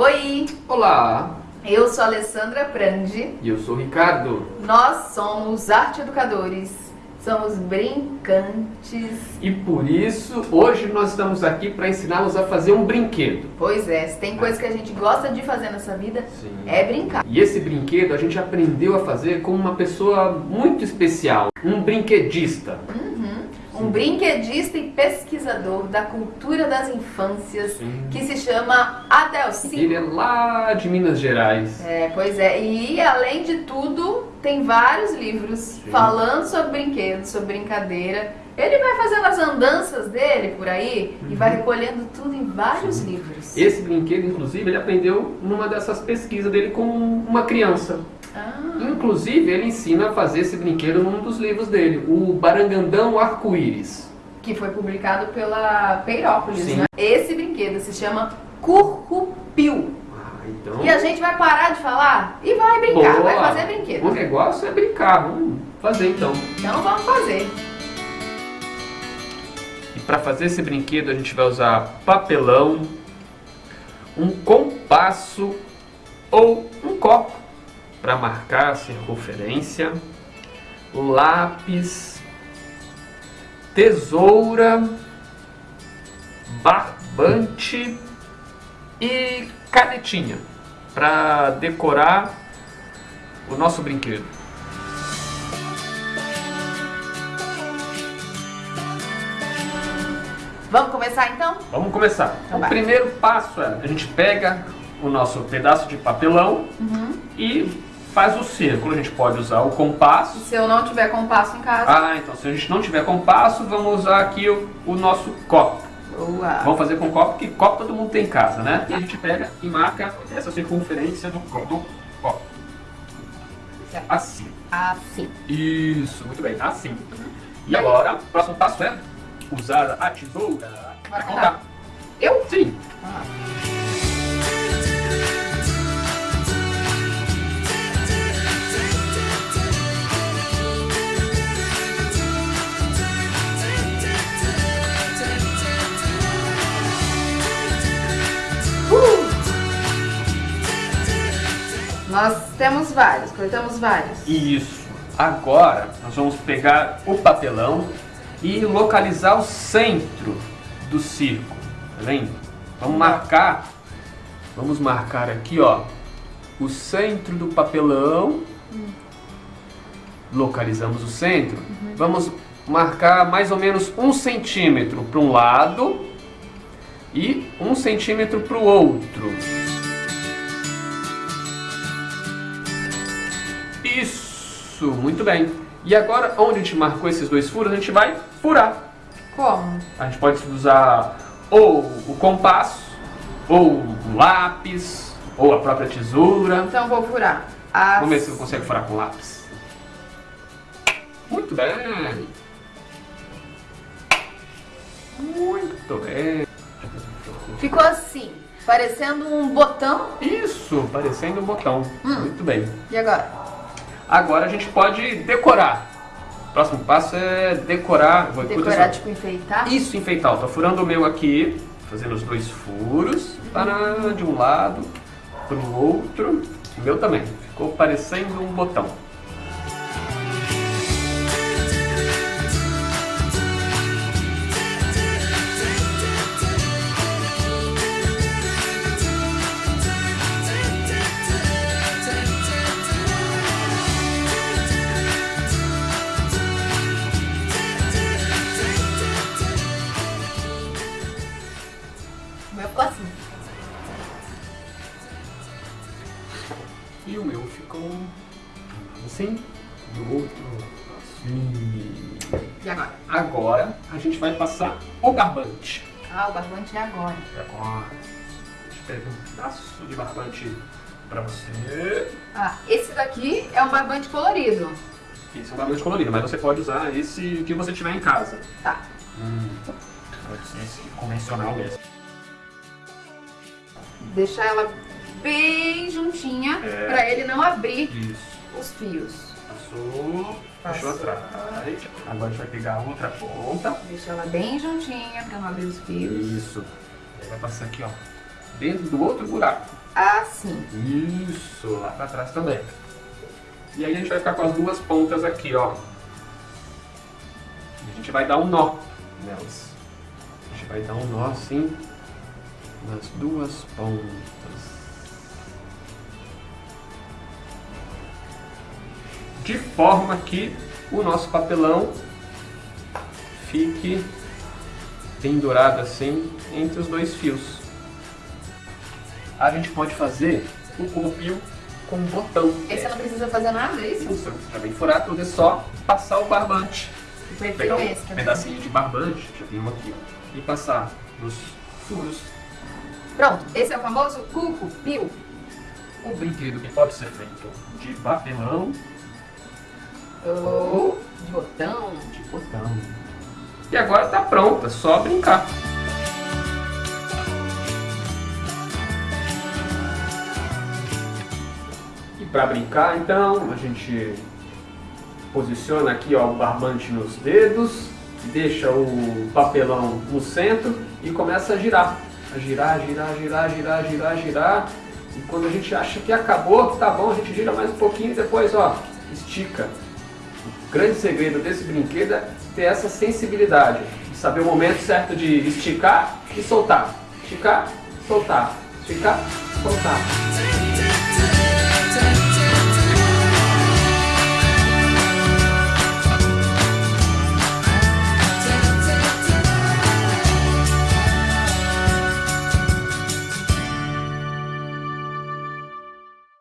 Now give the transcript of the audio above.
Oi, Olá, eu sou a Alessandra Prandi, e eu sou o Ricardo. nós somos arte educadores, somos brincantes. E por isso, hoje nós estamos aqui para ensiná-los a fazer um brinquedo. Pois é, se tem coisa que a gente gosta de fazer nessa vida, Sim. é brincar. E esse brinquedo a gente aprendeu a fazer com uma pessoa muito especial, um brinquedista. Um brinquedista e pesquisador da cultura das infâncias, Sim. que se chama Adelci. Ele é lá de Minas Gerais. É, pois é, e além de tudo, tem vários livros falando sobre brinquedos, sobre brincadeira. Ele vai fazendo as andanças dele por aí e vai recolhendo tudo em vários livros. Esse brinquedo, inclusive, ele aprendeu numa dessas pesquisas dele com uma criança. Ah, Inclusive, ele ensina a fazer esse brinquedo num dos livros dele, o Barangandão Arco-Íris. que foi publicado pela Peirópolis, Sim. né? Esse brinquedo se chama Currupil. Ah, então... E a gente vai parar de falar e vai brincar, Boa. vai fazer O brinquedo. negócio é brincar, vamos fazer então. Então vamos fazer. E para fazer esse brinquedo a gente vai usar papelão, um compasso ou um copo para marcar a circunferência, lápis, tesoura, barbante e canetinha para decorar o nosso brinquedo. Vamos começar então? Vamos começar. Então o vai. primeiro passo é a gente pega o nosso pedaço de papelão e faz o círculo. A gente pode usar o compasso. Se eu não tiver compasso em casa, Ah, então se a gente não tiver compasso, vamos usar aqui o, o nosso copo. boa. Vamos fazer com copo, porque copo todo mundo tem em casa, né? E a gente pega e marca essa circunferência do, do copo. Certo. Assim. Assim. Isso, muito bem, assim. E agora, o próximo passo é usar a tesoura para contar. Eu? Sim. Nós temos vários, coletamos vários. Isso. Agora nós vamos pegar o papelão e localizar o centro do círculo. Tá vendo? Vamos marcar. Vamos marcar aqui, ó, o centro do papelão. Localizamos o centro. Vamos marcar mais ou menos um centímetro para um lado e um centímetro para o outro. Isso, muito bem. E agora, onde a gente marcou esses dois furos, a gente vai furar. Como? A gente pode usar ou o compasso, ou o lápis, ou a própria tesoura. Então vou furar. As... Vamos ver se você consegue furar com lápis. Muito bem. Muito bem. Ficou assim, parecendo um botão. Isso, parecendo um botão. Muito bem. E agora? Agora a gente pode decorar. O próximo passo é decorar. Vou Decorar, tipo, enfeitar? Isso, enfeitar. Tô furando o meu aqui, fazendo os dois furos, para de um lado para o outro. O meu também. Ficou parecendo um botão. E o meu ficou assim, e o outro assim. E agora? Agora a gente vai passar o barbante. Ah, o barbante é agora. Agora, a gente pega um pedaço de barbante para você. Ah, esse daqui é um barbante colorido. Esse é um barbante colorido, mas você pode usar esse que você tiver em casa. Tá. Hum, pode ser esse convencional mesmo. Deixar ela bem juntinha É. pra ele não abrir Isso. os fios. Passou, puxou Passou. atrás. Agora a gente vai pegar a outra ponta. Deixa ela bem juntinha pra não abrir os fios. Isso. Aí vai passar aqui, ó. dentro do outro buraco. Assim. Isso, lá pra trás também. E aí a gente vai ficar com as duas pontas aqui, ó. A gente vai dar um nó nelas. A gente vai dar um nó assim nas duas pontas. De forma que o nosso papelão fique pendurado assim entre os dois fios. A gente pode fazer o corpinho com um botão. Esse não precisa fazer nada, é isso? Isso, pra bem furar tudo, é só passar o barbante. Pegar um esse. pedacinho de barbante, já tem um aqui, ó, e passar nos furos. Pronto, esse é o famoso cuco pio. Um brinquedo que pode ser feito de papelão Ou de botão. de botão. E agora tá pronto, é só brincar. E para brincar, então, a gente posiciona aqui ó, o barbante nos dedos, deixa o papelão no centro e começa a girar. A girar, girar, girar, girar, girar, girar. E quando a gente acha que acabou, tá bom, a gente gira mais um pouquinho e depois, ó, estica. O grande segredo desse brinquedo é ter essa sensibilidade, de saber o momento certo de esticar e soltar. Esticar, soltar. Esticar, soltar.